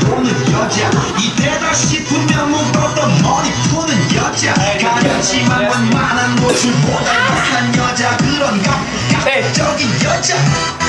보는 여자. 이때다 싶으면 묶었던 머리 푸는 여자. 가렸지만 원만한 노출보다 약한 여자. 그런 네. 감각적인 여자.